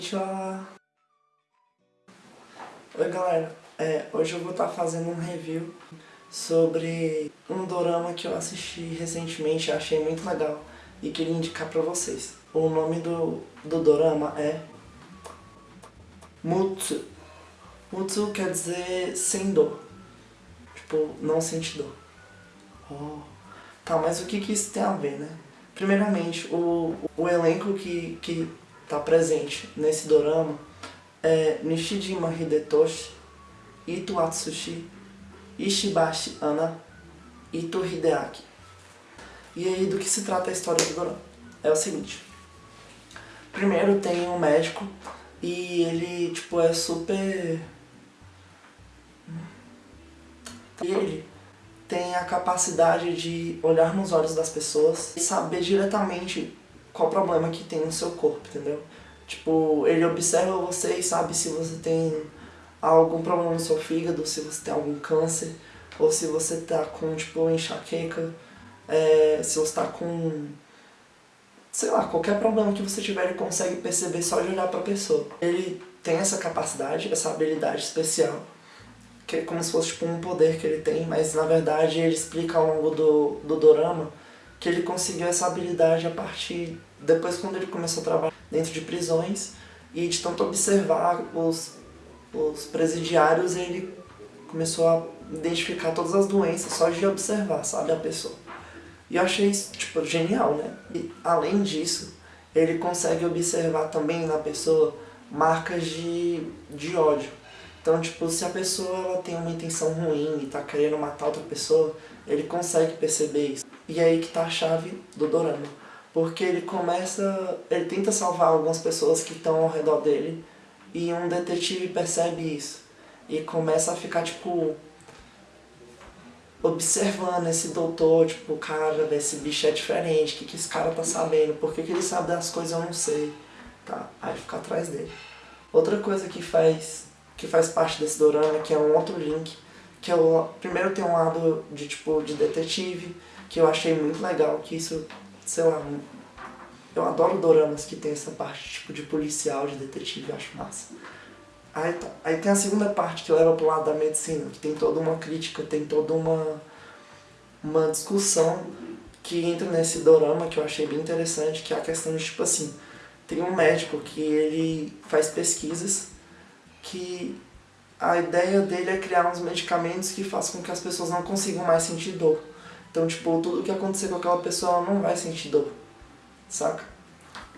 Konnichiwa! Oi galera, é, hoje eu vou estar fazendo um review sobre um dorama que eu assisti recentemente achei muito legal e queria indicar pra vocês. O nome do, do dorama é Mutsu. Mutsu quer dizer sem dor, tipo, não sentir dor. Oh. Tá, mas o que, que isso tem a ver, né? Primeiramente, o, o elenco que, que tá presente nesse dorama é Nishijima Hidetoshi, Ito Atsushi, Ishibashi Ana, Ito Hideaki. E aí, do que se trata a história do dorama? É o seguinte. Primeiro tem um médico e ele, tipo, é super... Ele tem a capacidade de olhar nos olhos das pessoas e saber diretamente qual problema que tem no seu corpo, entendeu? Tipo, ele observa você e sabe se você tem algum problema no seu fígado, se você tem algum câncer, ou se você tá com, tipo, enxaqueca, é, se você tá com, sei lá, qualquer problema que você tiver, ele consegue perceber só de olhar pra pessoa. Ele tem essa capacidade, essa habilidade especial, que é como se fosse tipo um poder que ele tem, mas na verdade ele explica ao longo do, do dorama que ele conseguiu essa habilidade a partir, depois quando ele começou a trabalhar dentro de prisões e de tanto observar os, os presidiários, ele começou a identificar todas as doenças só de observar, sabe, a pessoa. E eu achei isso, tipo, genial, né? E além disso, ele consegue observar também na pessoa marcas de, de ódio. Então, tipo, se a pessoa ela tem uma intenção ruim e tá querendo matar outra pessoa, ele consegue perceber isso. E é aí que tá a chave do dorama. Porque ele começa... ele tenta salvar algumas pessoas que estão ao redor dele e um detetive percebe isso. E começa a ficar, tipo, observando esse doutor, tipo, cara, esse bicho é diferente, o que, que esse cara tá sabendo, por que, que ele sabe das coisas eu não sei, tá? Aí fica atrás dele. Outra coisa que faz que faz parte desse dorama, que é um outro link, que eu primeiro tem um lado de tipo de detetive, que eu achei muito legal, que isso, sei lá, eu adoro doramas que tem essa parte tipo de policial, de detetive, eu acho massa. Aí, tá. Aí tem a segunda parte que leva pro lado da medicina, que tem toda uma crítica, tem toda uma, uma discussão que entra nesse dorama, que eu achei bem interessante, que é a questão de, tipo assim, tem um médico que ele faz pesquisas que a ideia dele é criar uns medicamentos que façam com que as pessoas não consigam mais sentir dor. Então, tipo, tudo que acontecer com aquela pessoa não vai sentir dor, saca?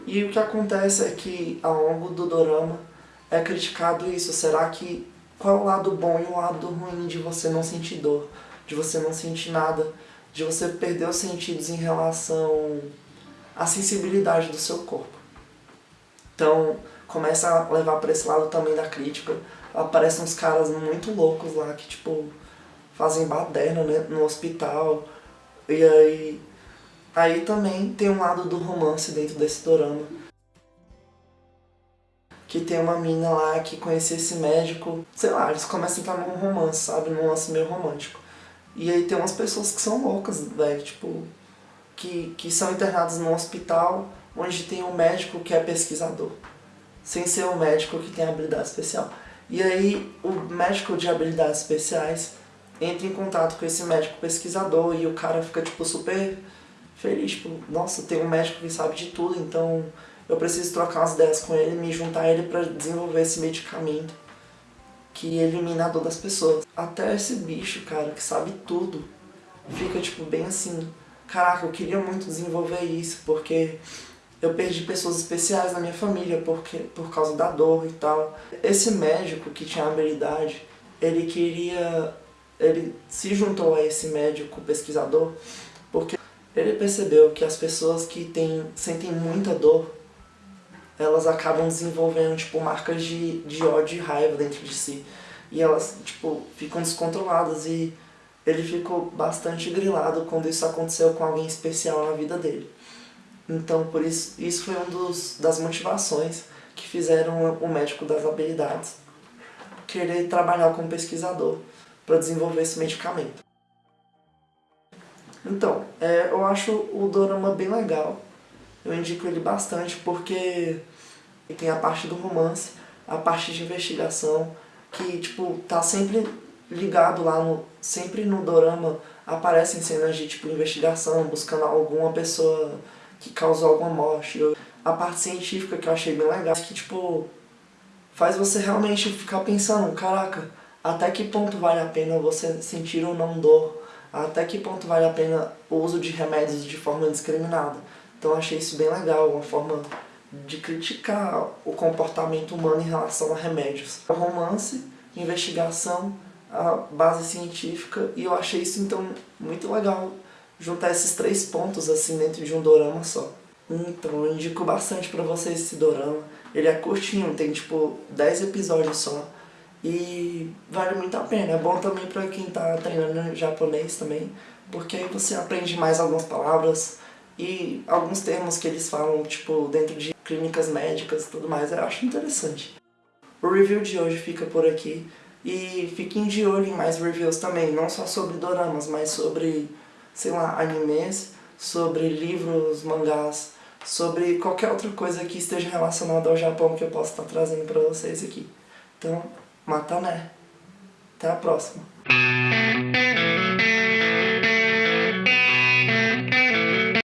E o que acontece é que, ao longo do dorama, é criticado isso. Será que... Qual é o lado bom e o lado ruim de você não sentir dor? De você não sentir nada? De você perder os sentidos em relação à sensibilidade do seu corpo? Então, começa a levar para esse lado também da crítica. Aparecem uns caras muito loucos lá que, tipo, fazem baderna né, no hospital. E aí... Aí também tem um lado do romance dentro desse dorama. Que tem uma mina lá que conhecia esse médico. Sei lá, eles começam a entrar num romance, sabe? Num lance meio romântico. E aí tem umas pessoas que são loucas, velho, tipo... Que, que são internadas num hospital onde tem um médico que é pesquisador sem ser um médico que tem habilidade especial. E aí o médico de habilidades especiais entra em contato com esse médico pesquisador e o cara fica tipo super feliz, tipo, nossa, tem um médico que sabe de tudo, então eu preciso trocar umas ideias com ele, me juntar a ele para desenvolver esse medicamento que elimina a dor das pessoas. Até esse bicho, cara, que sabe tudo, fica tipo bem assim, caraca, eu queria muito desenvolver isso, porque eu perdi pessoas especiais na minha família porque, por causa da dor e tal. Esse médico que tinha habilidade, ele queria... Ele se juntou a esse médico pesquisador porque ele percebeu que as pessoas que tem, sentem muita dor, elas acabam desenvolvendo, tipo, marcas de, de ódio e raiva dentro de si. E elas, tipo, ficam descontroladas e ele ficou bastante grilado quando isso aconteceu com alguém especial na vida dele. Então, por isso, isso foi um dos, das motivações que fizeram o médico das habilidades querer trabalhar como pesquisador para desenvolver esse medicamento. Então, é, eu acho o dorama bem legal. Eu indico ele bastante porque tem a parte do romance, a parte de investigação, que, tipo, tá sempre ligado lá no... Sempre no dorama aparecem cenas de, tipo, investigação, buscando alguma pessoa que causou alguma morte. A parte científica que eu achei bem legal, que, tipo, faz você realmente ficar pensando, caraca, até que ponto vale a pena você sentir ou não dor, até que ponto vale a pena o uso de remédios de forma indiscriminada. Então achei isso bem legal, uma forma de criticar o comportamento humano em relação a remédios. O romance, investigação, a base científica, e eu achei isso então muito legal, juntar esses três pontos assim dentro de um dorama só. Então eu indico bastante pra vocês esse dorama. Ele é curtinho, tem tipo 10 episódios só. E vale muito a pena. É bom também pra quem tá treinando japonês também, porque aí você aprende mais algumas palavras e alguns termos que eles falam, tipo, dentro de clínicas médicas e tudo mais. Eu acho interessante. O review de hoje fica por aqui. E fiquem de olho em mais reviews também, não só sobre doramas, mas sobre, sei lá, animes, sobre livros, mangás, sobre qualquer outra coisa que esteja relacionada ao Japão que eu possa estar trazendo para vocês aqui. Então, mata né. Até a próxima.